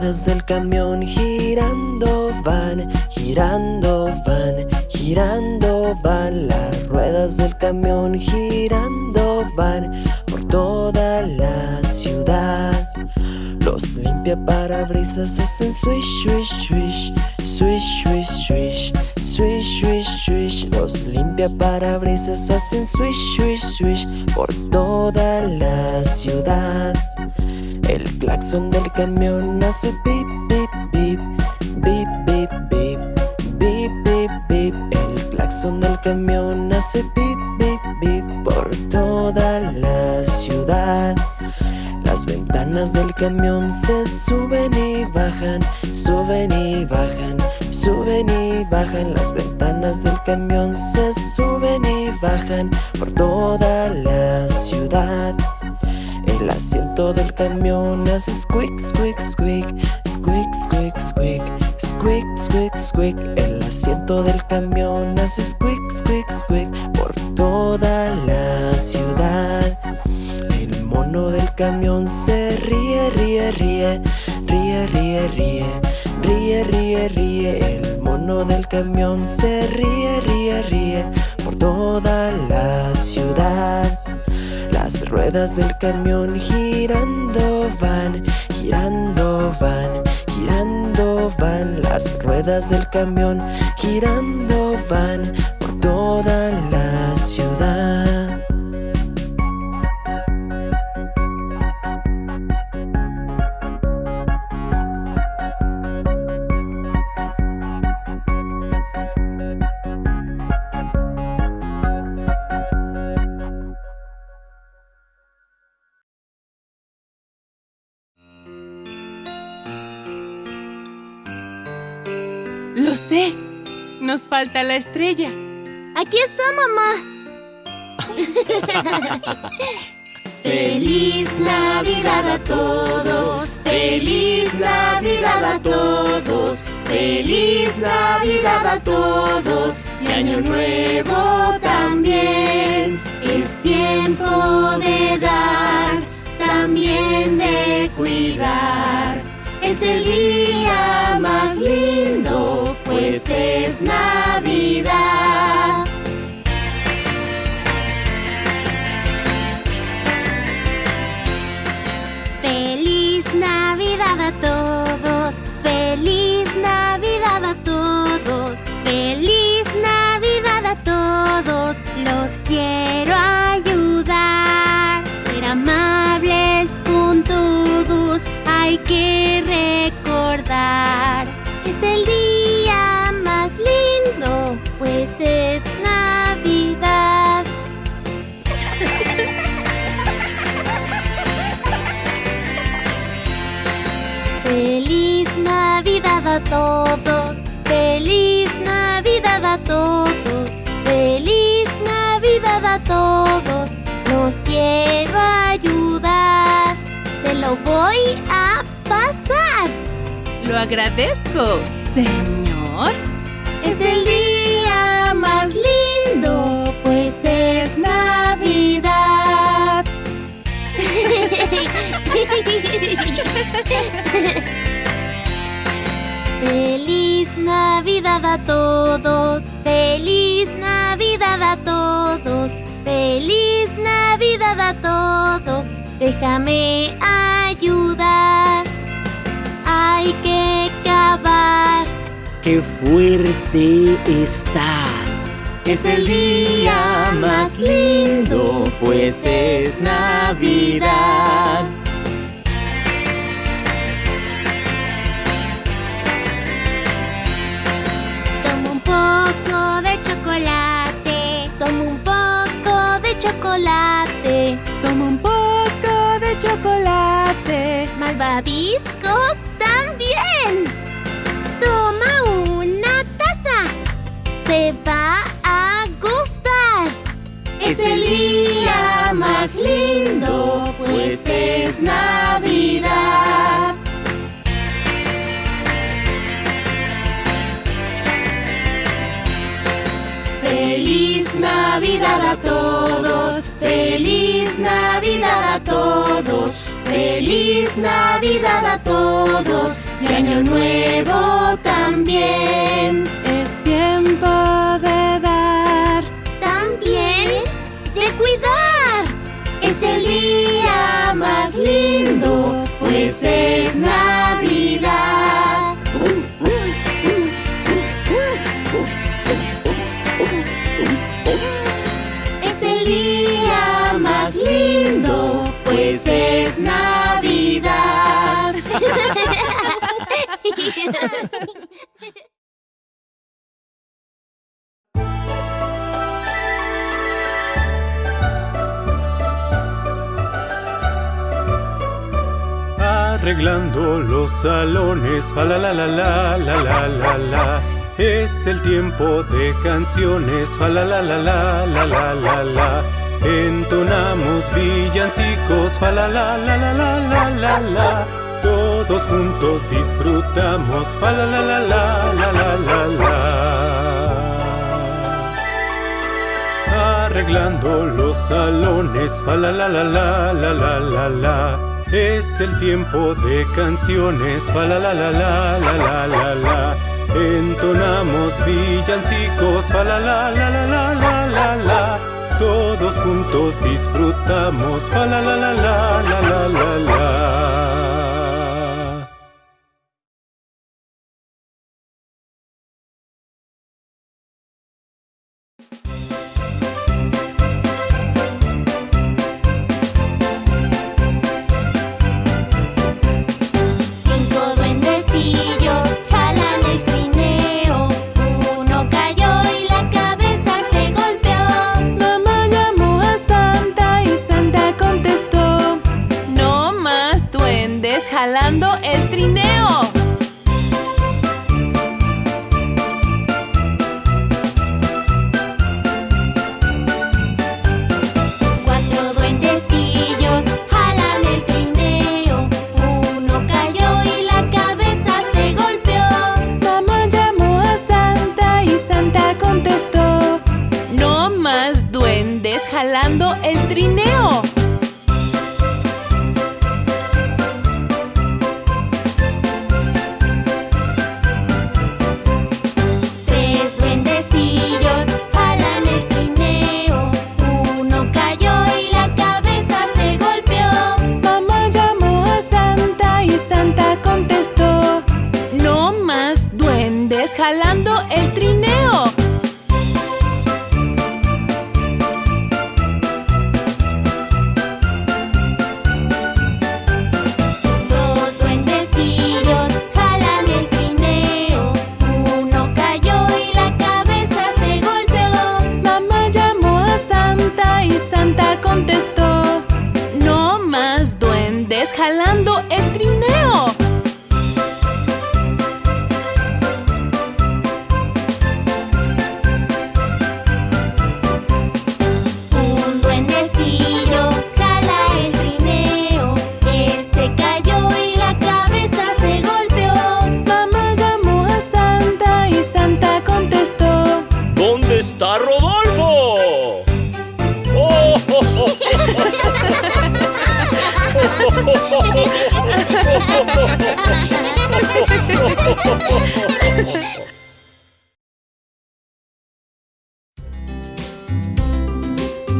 ruedas del camión girando van, girando van, girando van. Las ruedas del camión girando van por toda la ciudad. Los limpia parabrisas hacen swish, swish, swish, swish, swish, swish Swish, swish, swish. Los limpia parabrisas hacen swish, swish, swish Por toda la ciudad El claxon del camión hace bip, bip, bip Bip, bip, bip Bip, bip, bip. El claxon del camión hace bip, bip, bip Por toda la ciudad. Las ventanas del camión se suben y bajan Suben y bajan Suben y bajan. Las ventanas del camión Se suben y bajan por toda la ciudad El asiento del camión hace squeak, squeak, squeak Squeak, squeak, squeak Squeak, squeak, squeak El asiento del camión hace squeak, squeak, squeak Por toda la ciudad El mono del camión se ríe, ríe, ríe Ríe, ríe, ríe Ríe, ríe, ríe, el mono del camión se ríe, ríe, ríe por toda la ciudad. Las ruedas del camión girando van, girando van, girando van. Las ruedas del camión girando van por toda la Nos falta la estrella. Aquí está, mamá. Feliz Navidad a todos, feliz Navidad a todos, feliz Navidad a todos y Año Nuevo también. Es tiempo de dar, también de cuidar. Es el día más lindo, pues es Navidad. Agradezco, señor. Es el día más lindo, pues es Navidad. Feliz Navidad a todos, feliz Navidad a todos, feliz Navidad a todos. Déjame ayudar. ¡Qué fuerte estás! Es el día más lindo, pues es Navidad. Tomo un poco de chocolate. Tomo un poco de chocolate. Toma un poco de chocolate. Malvaviscos más lindo, pues es Navidad. Feliz Navidad a todos, feliz Navidad a todos, feliz Navidad a todos, y año nuevo también. Es Navidad. Es el día más lindo, pues es Navidad. Arreglando los salones, fa la la la la la la la. Es el tiempo de canciones, fa la la la la la la la la. Entonamos villancicos, fa la la la la la la la la. Todos juntos disfrutamos, fa la la la la la la la la. Arreglando los salones, fa la la la la la la la la. Es el tiempo de canciones, fa la la la la la la la la. Entonamos villancicos, fa la la la la la la la la. Todos juntos disfrutamos, fa la la la la la la la la.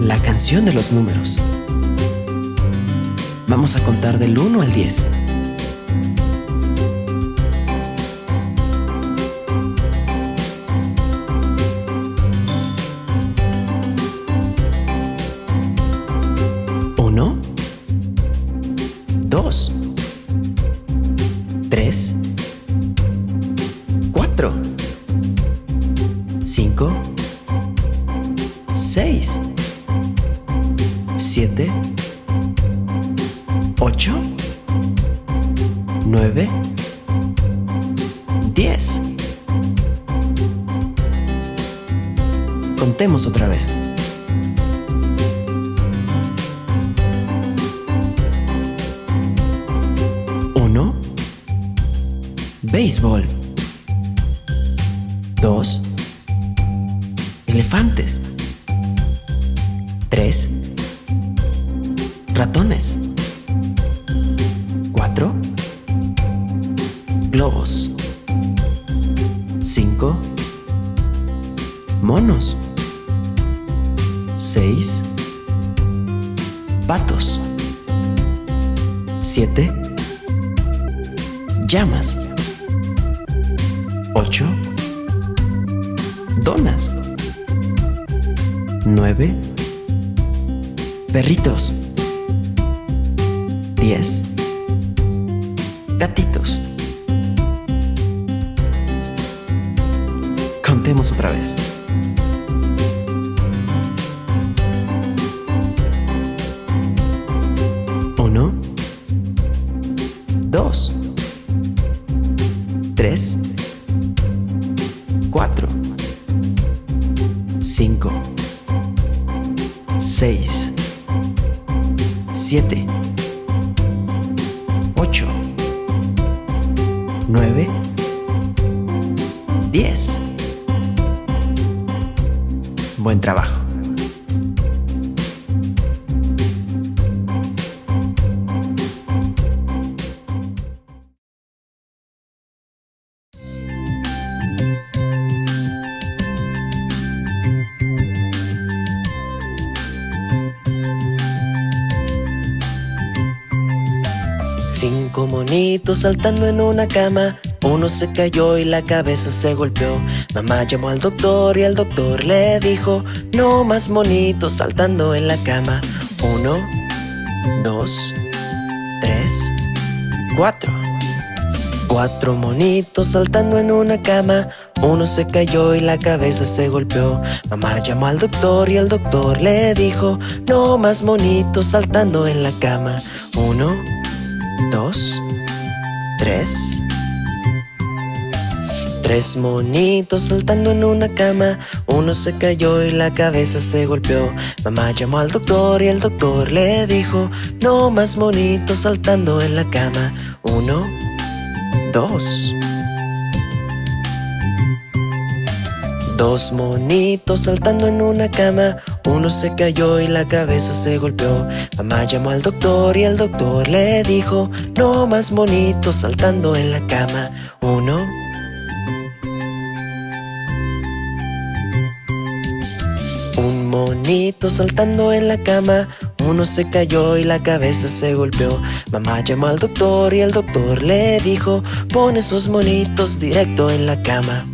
La canción de los números. Vamos a contar del 1 al 10. Uno, dos, tres, cuatro, cinco, seis, siete, ocho, nueve, diez. Contemos otra vez. Uno, béisbol. Dos, elefantes. Tres, Ratones. 4. Globos. 5. Monos. 6. Patos. 7. Llamas. 8. Donas. 9. Perritos. Diez. Gatitos. Contemos otra vez. Uno, dos, tres, cuatro, cinco, seis, siete, ocho, nueve, diez. Buen trabajo. Cinco monitos saltando en una cama. Uno se cayó y la cabeza se golpeó. Mamá llamó al doctor y el doctor le dijo No más monitos saltando en la cama Uno, dos, tres, cuatro. Cuatro monitos saltando en una cama. Uno se cayó y la cabeza se golpeó. Mamá llamó al doctor y el doctor le dijo No más monitos saltando en la cama Uno, dos, tres, Tres monitos saltando en una cama. Uno se cayó y la cabeza se golpeó. Mamá llamó al doctor y el doctor le dijo No más monitos saltando en la cama Uno, dos. Dos monitos saltando en una cama Uno se cayó y la cabeza se golpeó. Mamá llamó al doctor y el doctor le dijo No más monitos saltando en la cama Uno, Un monito saltando en la cama. Uno se cayó y la cabeza se golpeó. Mamá llamó al doctor y el doctor le dijo Pon esos monitos directo en la cama